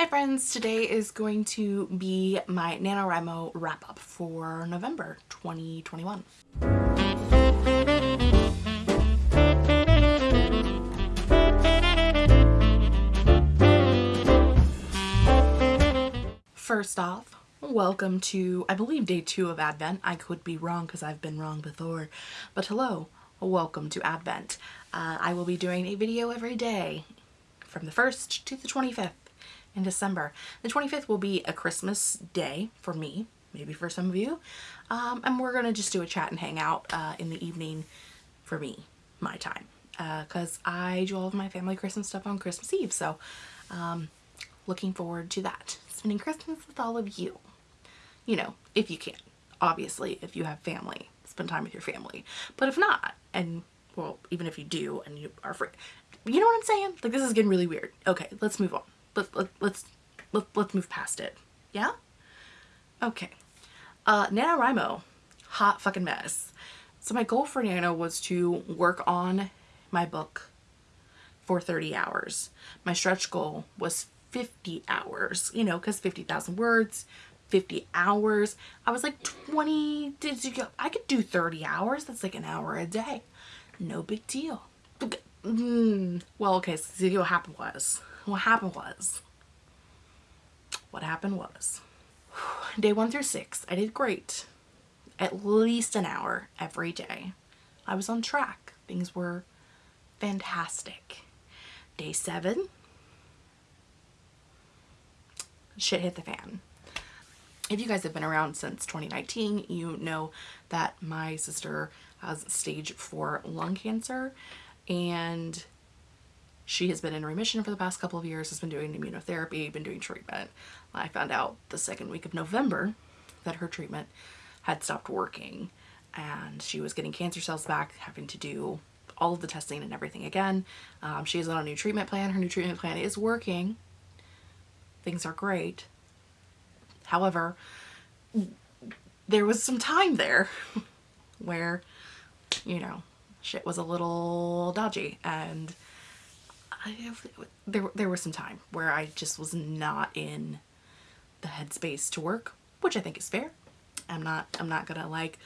Hi friends, today is going to be my NaNoWriMo wrap up for November 2021. First off, welcome to, I believe, day two of Advent. I could be wrong because I've been wrong before, but hello, welcome to Advent. Uh, I will be doing a video every day from the 1st to the 25th in December. The 25th will be a Christmas day for me, maybe for some of you. Um, and we're going to just do a chat and hang out uh, in the evening for me, my time. Because uh, I do all of my family Christmas stuff on Christmas Eve. So um, looking forward to that. Spending Christmas with all of you. You know, if you can. Obviously, if you have family, spend time with your family. But if not, and well, even if you do and you are free, you know what I'm saying? Like this is getting really weird. Okay, let's move on let, let, let's let, let's move past it. Yeah? Okay. Uh, NaNoWriMo, hot fucking mess. So my goal for Nano was to work on my book for 30 hours. My stretch goal was 50 hours, you know, because 50,000 words, 50 hours. I was like 20, did you go? I could do 30 hours. That's like an hour a day. No big deal. Mm, well, okay, so see what happened was what happened was, what happened was, day one through six, I did great. At least an hour every day. I was on track. Things were fantastic. Day seven, shit hit the fan. If you guys have been around since 2019, you know that my sister has stage four lung cancer and she has been in remission for the past couple of years, has been doing immunotherapy, been doing treatment. I found out the second week of November that her treatment had stopped working and she was getting cancer cells back, having to do all of the testing and everything again. Um, she is on a new treatment plan. Her new treatment plan is working. Things are great. However, there was some time there where, you know, shit was a little dodgy and I, there, there was some time where I just was not in the headspace to work, which I think is fair. I'm not, I'm not gonna like,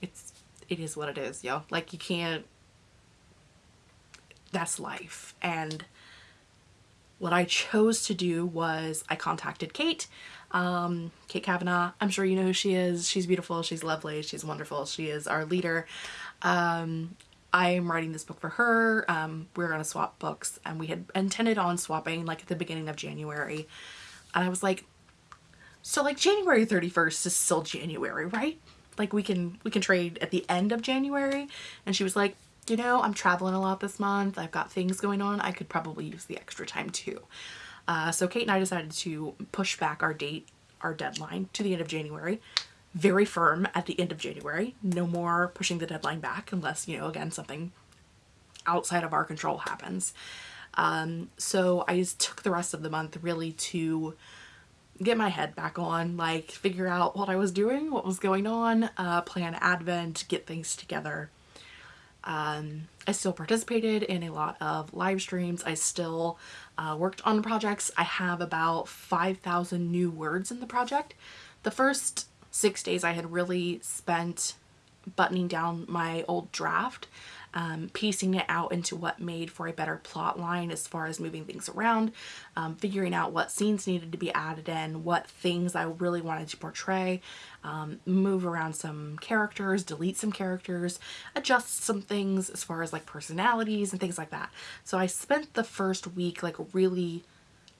it's, it is what it is, yo. Like you can't, that's life. And what I chose to do was I contacted Kate, um, Kate Kavanaugh. I'm sure you know who she is. She's beautiful. She's lovely. She's wonderful. She is our leader. Um, I'm writing this book for her. Um, we are going to swap books and we had intended on swapping like at the beginning of January. And I was like, so like January 31st is still January, right? Like we can, we can trade at the end of January. And she was like, you know, I'm traveling a lot this month. I've got things going on. I could probably use the extra time too. Uh, so Kate and I decided to push back our date, our deadline to the end of January very firm at the end of January. No more pushing the deadline back unless, you know, again, something outside of our control happens. Um, so I just took the rest of the month really to get my head back on, like figure out what I was doing, what was going on, uh, plan Advent, get things together. Um, I still participated in a lot of live streams. I still uh, worked on projects. I have about 5,000 new words in the project. The first six days I had really spent buttoning down my old draft, um, piecing it out into what made for a better plot line as far as moving things around, um, figuring out what scenes needed to be added in, what things I really wanted to portray, um, move around some characters, delete some characters, adjust some things as far as like personalities and things like that. So I spent the first week like really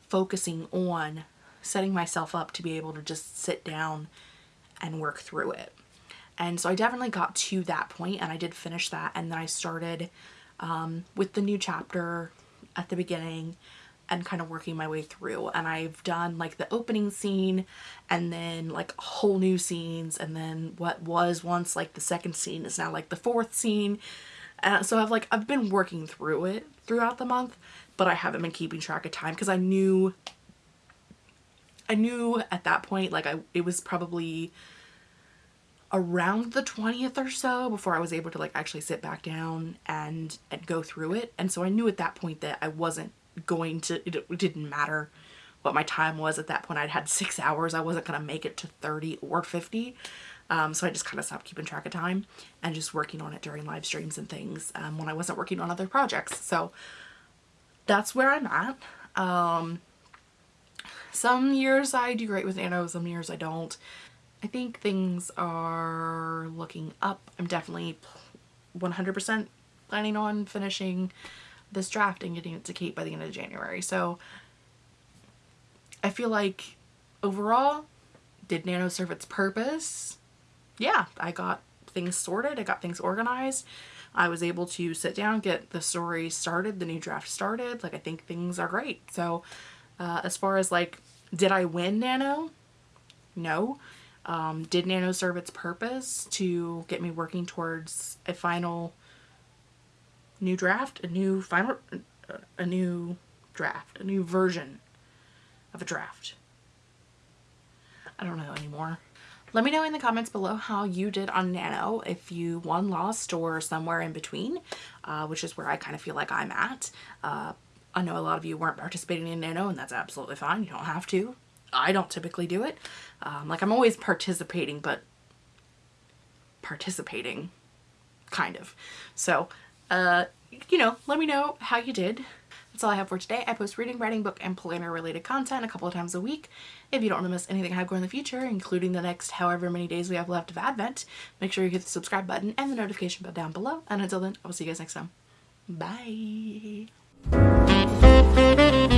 focusing on setting myself up to be able to just sit down and work through it. And so I definitely got to that point and I did finish that and then I started um, with the new chapter at the beginning and kind of working my way through and I've done like the opening scene and then like whole new scenes and then what was once like the second scene is now like the fourth scene and so I've like I've been working through it throughout the month but I haven't been keeping track of time because I knew I knew at that point like I it was probably around the 20th or so before I was able to like actually sit back down and and go through it and so I knew at that point that I wasn't going to it, didn't matter what my time was at that point. I'd had six hours. I wasn't going to make it to 30 or 50. Um, so I just kind of stopped keeping track of time and just working on it during live streams and things um, when I wasn't working on other projects. So that's where I'm at. Um, some years I do great with Nano, some years I don't. I think things are looking up. I'm definitely 100% planning on finishing this draft and getting it to Kate by the end of January. So I feel like overall, did Nano serve its purpose? Yeah, I got things sorted, I got things organized. I was able to sit down, get the story started, the new draft started. Like I think things are great. So uh, as far as like, did I win Nano? No. Um, did Nano serve its purpose to get me working towards a final new draft, a new final, a new draft, a new version of a draft? I don't know anymore. Let me know in the comments below how you did on Nano, if you won, lost, or somewhere in between, uh, which is where I kind of feel like I'm at. Uh, I know a lot of you weren't participating in Nano, and that's absolutely fine. You don't have to. I don't typically do it. Um, like I'm always participating, but participating, kind of. So, uh, you know, let me know how you did. That's all I have for today. I post reading, writing, book, and planner related content a couple of times a week. If you don't want to miss anything I have going in the future, including the next however many days we have left of Advent, make sure you hit the subscribe button and the notification bell down below. And until then, I will see you guys next time. Bye! Música